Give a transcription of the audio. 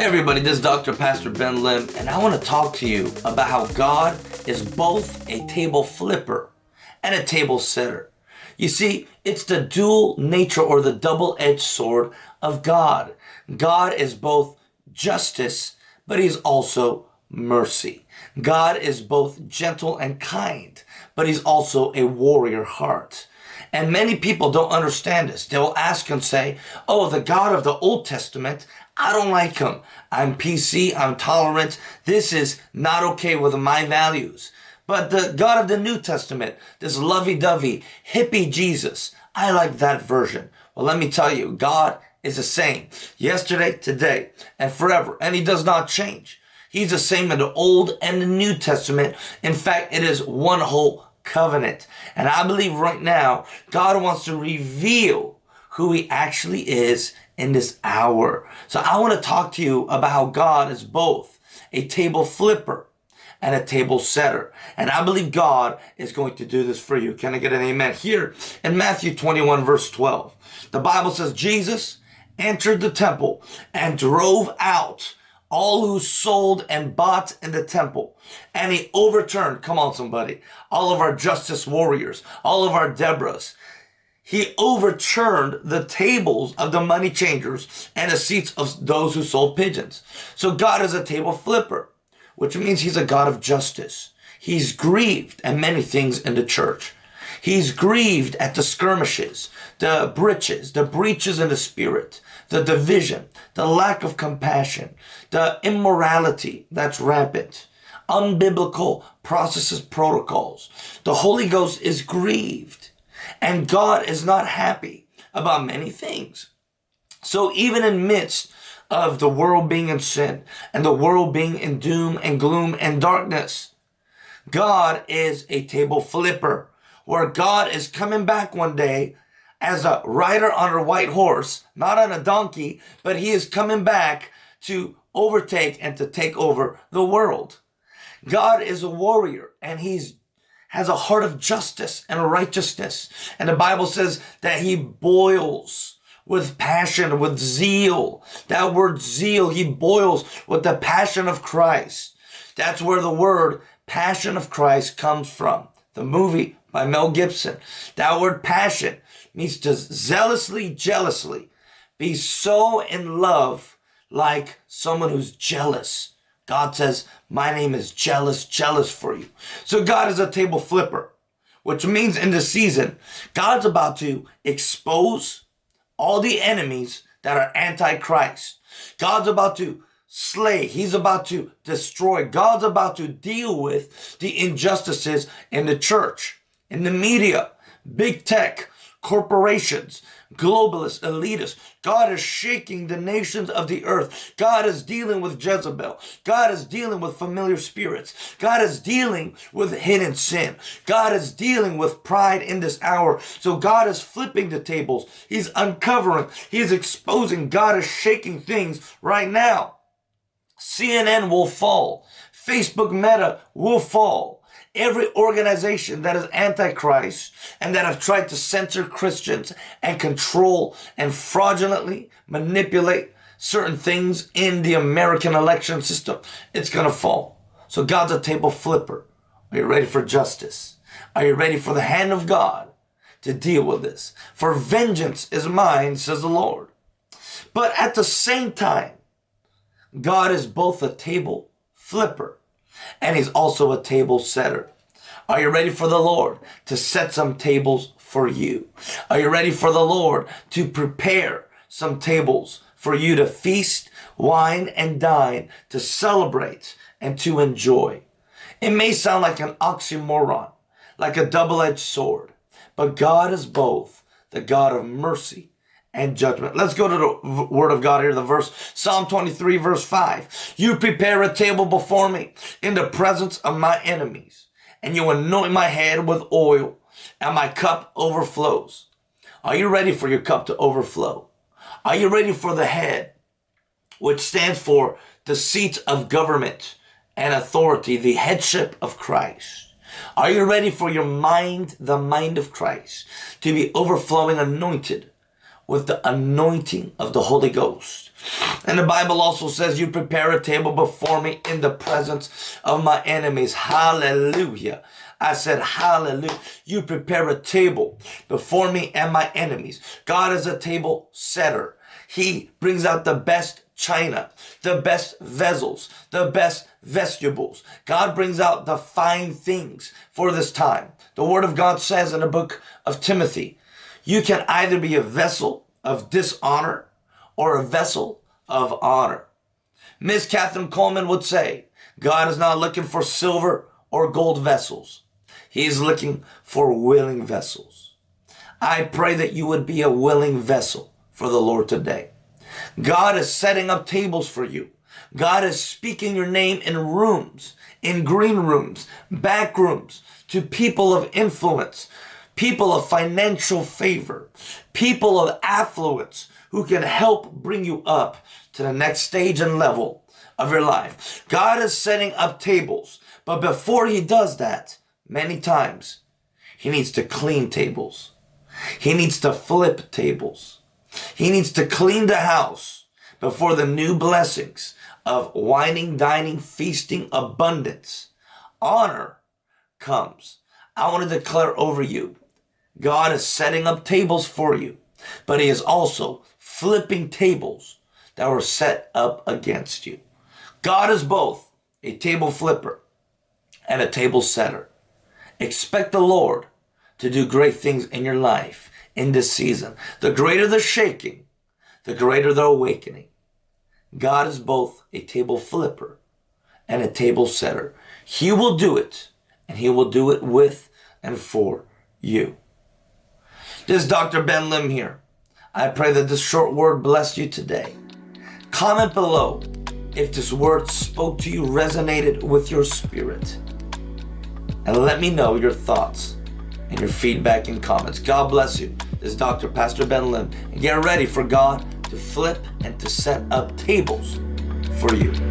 Hey everybody, this is Dr. Pastor Ben Lim, and I want to talk to you about how God is both a table flipper and a table setter. You see, it's the dual nature or the double-edged sword of God. God is both justice, but he's also mercy. God is both gentle and kind, but he's also a warrior heart. And many people don't understand this. They will ask and say, oh, the God of the Old Testament, I don't like him. I'm PC, I'm tolerant. This is not okay with my values. But the God of the New Testament, this lovey-dovey, hippie Jesus, I like that version. Well, let me tell you, God is the same yesterday, today, and forever, and he does not change. He's the same in the Old and the New Testament. In fact, it is one whole covenant. And I believe right now, God wants to reveal who he actually is in this hour. So I want to talk to you about how God is both a table flipper and a table setter. And I believe God is going to do this for you. Can I get an amen? Here in Matthew 21 verse 12, the Bible says Jesus entered the temple and drove out all who sold and bought in the temple. And he overturned, come on somebody, all of our justice warriors, all of our Deborahs. He overturned the tables of the money changers and the seats of those who sold pigeons. So God is a table flipper which means he's a God of justice. He's grieved at many things in the church. He's grieved at the skirmishes, the breaches, the breaches in the spirit, the division, the lack of compassion, the immorality that's rampant, unbiblical processes, protocols. The Holy Ghost is grieved and God is not happy about many things. So even in midst of the world being in sin and the world being in doom and gloom and darkness. God is a table flipper where God is coming back one day as a rider on a white horse, not on a donkey, but he is coming back to overtake and to take over the world. God is a warrior and he's has a heart of justice and righteousness. And the Bible says that he boils with passion, with zeal. That word zeal, he boils with the passion of Christ. That's where the word passion of Christ comes from. The movie by Mel Gibson. That word passion means to zealously, jealously be so in love like someone who's jealous. God says, my name is jealous, jealous for you. So God is a table flipper, which means in the season, God's about to expose all the enemies that are antichrist. God's about to slay. He's about to destroy. God's about to deal with the injustices in the church, in the media, big tech, corporations, globalists, elitists. God is shaking the nations of the earth. God is dealing with Jezebel. God is dealing with familiar spirits. God is dealing with hidden sin. God is dealing with pride in this hour. So God is flipping the tables. He's uncovering. He's exposing. God is shaking things right now. CNN will fall. Facebook Meta will fall every organization that is antichrist and that have tried to censor Christians and control and fraudulently manipulate certain things in the American election system, it's going to fall. So God's a table flipper. Are you ready for justice? Are you ready for the hand of God to deal with this? For vengeance is mine, says the Lord. But at the same time, God is both a table flipper and he's also a table setter. Are you ready for the Lord to set some tables for you? Are you ready for the Lord to prepare some tables for you to feast, wine, and dine, to celebrate and to enjoy? It may sound like an oxymoron, like a double-edged sword, but God is both the God of mercy and judgment. Let's go to the word of God here, the verse, Psalm 23, verse 5. You prepare a table before me in the presence of my enemies, and you anoint my head with oil, and my cup overflows. Are you ready for your cup to overflow? Are you ready for the head, which stands for the seat of government and authority, the headship of Christ? Are you ready for your mind, the mind of Christ, to be overflowing anointed with the anointing of the Holy Ghost. And the Bible also says, You prepare a table before me in the presence of my enemies. Hallelujah. I said, Hallelujah. You prepare a table before me and my enemies. God is a table setter. He brings out the best china, the best vessels, the best vegetables. God brings out the fine things for this time. The Word of God says in the book of Timothy, you can either be a vessel of dishonor or a vessel of honor. Miss Kathryn Kuhlman would say, God is not looking for silver or gold vessels. He is looking for willing vessels. I pray that you would be a willing vessel for the Lord today. God is setting up tables for you. God is speaking your name in rooms, in green rooms, back rooms, to people of influence, people of financial favor, people of affluence who can help bring you up to the next stage and level of your life. God is setting up tables, but before he does that, many times he needs to clean tables. He needs to flip tables. He needs to clean the house before the new blessings of wining, dining, feasting, abundance, honor comes. I want to declare over you, God is setting up tables for you, but he is also flipping tables that were set up against you. God is both a table flipper and a table setter. Expect the Lord to do great things in your life in this season. The greater the shaking, the greater the awakening. God is both a table flipper and a table setter. He will do it, and He will do it with and for you. This is Dr. Ben Lim here. I pray that this short word blessed you today. Comment below if this word spoke to you, resonated with your spirit. And let me know your thoughts and your feedback and comments. God bless you. This is Dr. Pastor Ben Lim. And get ready for God to flip and to set up tables for you.